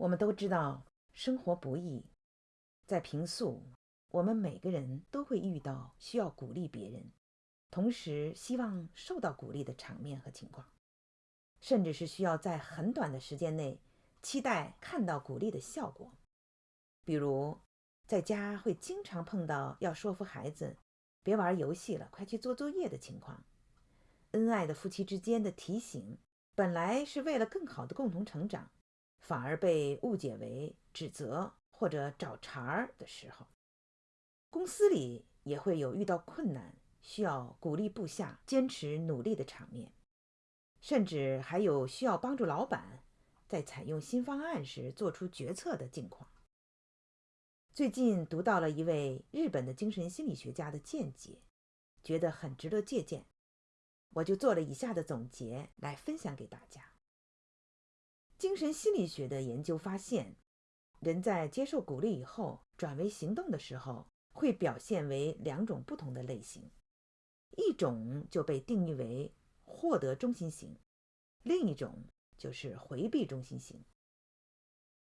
我们都知道生活不易，在平素，我们每个人都会遇到需要鼓励别人，同时希望受到鼓励的场面和情况，甚至是需要在很短的时间内期待看到鼓励的效果。比如，在家会经常碰到要说服孩子别玩游戏了，快去做作业的情况；恩爱的夫妻之间的提醒，本来是为了更好的共同成长。反而被误解为指责或者找茬儿的时候，公司里也会有遇到困难需要鼓励部下坚持努力的场面，甚至还有需要帮助老板在采用新方案时做出决策的境况。最近读到了一位日本的精神心理学家的见解，觉得很值得借鉴，我就做了以下的总结来分享给大家。精神心理学的研究发现，人在接受鼓励以后转为行动的时候，会表现为两种不同的类型，一种就被定义为获得中心型，另一种就是回避中心型。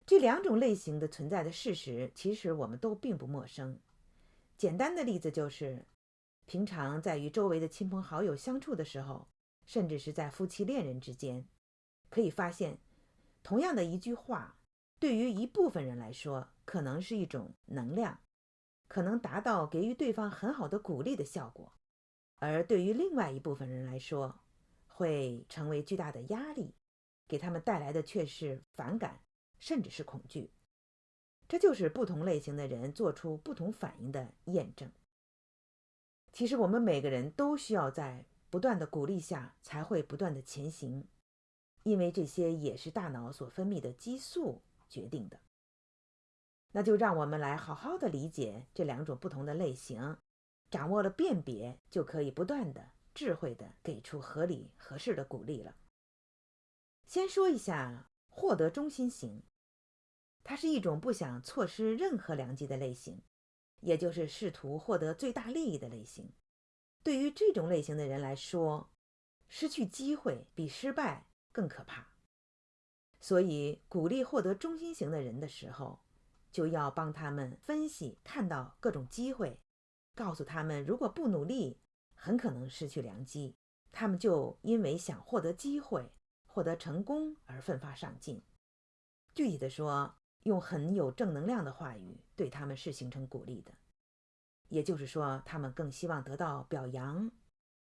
这两种类型的存在的事实，其实我们都并不陌生。简单的例子就是，平常在与周围的亲朋好友相处的时候，甚至是在夫妻恋人之间，可以发现。同样的一句话，对于一部分人来说，可能是一种能量，可能达到给予对方很好的鼓励的效果；而对于另外一部分人来说，会成为巨大的压力，给他们带来的却是反感，甚至是恐惧。这就是不同类型的人做出不同反应的验证。其实，我们每个人都需要在不断的鼓励下，才会不断的前行。因为这些也是大脑所分泌的激素决定的，那就让我们来好好的理解这两种不同的类型，掌握了辨别，就可以不断的智慧的给出合理合适的鼓励了。先说一下获得中心型，它是一种不想错失任何良机的类型，也就是试图获得最大利益的类型。对于这种类型的人来说，失去机会比失败。更可怕，所以鼓励获得中心型的人的时候，就要帮他们分析，看到各种机会，告诉他们，如果不努力，很可能失去良机。他们就因为想获得机会、获得成功而奋发上进。具体的说，用很有正能量的话语对他们是形成鼓励的，也就是说，他们更希望得到表扬，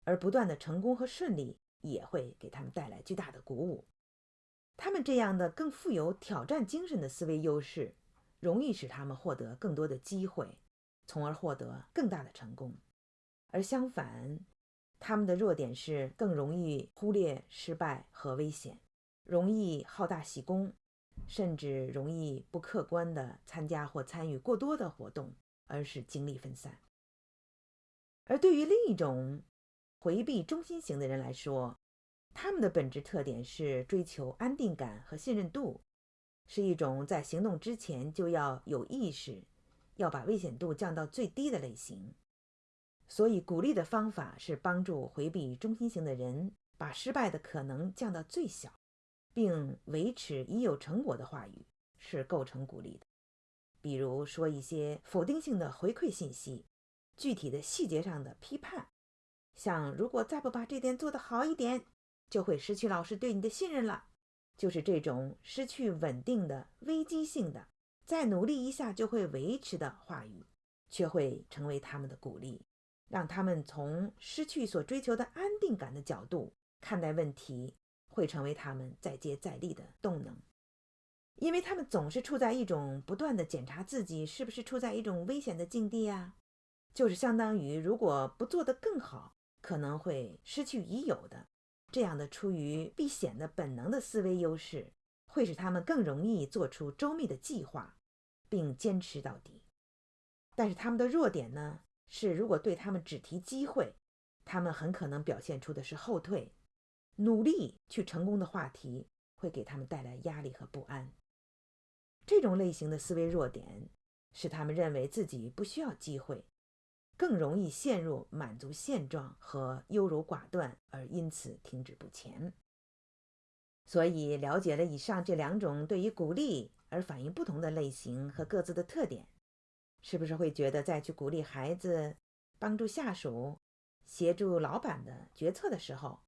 而不断的成功和顺利。也会给他们带来巨大的鼓舞。他们这样的更富有挑战精神的思维优势，容易使他们获得更多的机会，从而获得更大的成功。而相反，他们的弱点是更容易忽略失败和危险，容易好大喜功，甚至容易不客观地参加或参与过多的活动，而使精力分散。而对于另一种，回避中心型的人来说，他们的本质特点是追求安定感和信任度，是一种在行动之前就要有意识，要把危险度降到最低的类型。所以，鼓励的方法是帮助回避中心型的人把失败的可能降到最小，并维持已有成果的话语是构成鼓励的。比如说一些否定性的回馈信息，具体的细节上的批判。像如果再不把这点做得好一点，就会失去老师对你的信任了。就是这种失去稳定的危机性的，再努力一下就会维持的话语，却会成为他们的鼓励，让他们从失去所追求的安定感的角度看待问题，会成为他们再接再厉的动能。因为他们总是处在一种不断的检查自己是不是处在一种危险的境地啊，就是相当于如果不做得更好。可能会失去已有的这样的出于避险的本能的思维优势，会使他们更容易做出周密的计划，并坚持到底。但是他们的弱点呢？是如果对他们只提机会，他们很可能表现出的是后退。努力去成功的话题会给他们带来压力和不安。这种类型的思维弱点，使他们认为自己不需要机会。更容易陷入满足现状和优柔寡断，而因此停止不前。所以，了解了以上这两种对于鼓励而反应不同的类型和各自的特点，是不是会觉得在去鼓励孩子、帮助下属、协助老板的决策的时候，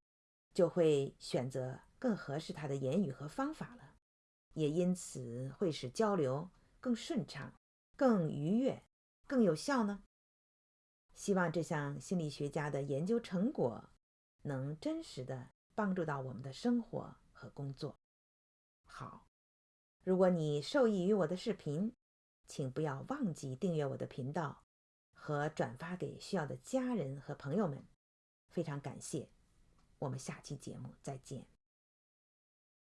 就会选择更合适他的言语和方法了？也因此会使交流更顺畅、更愉悦、更有效呢？希望这项心理学家的研究成果能真实的帮助到我们的生活。和工作好，如果你受益于我的视频，请不要忘记订阅我的频道和转发给需要的家人和朋友们，非常感谢。我们下期节目再见。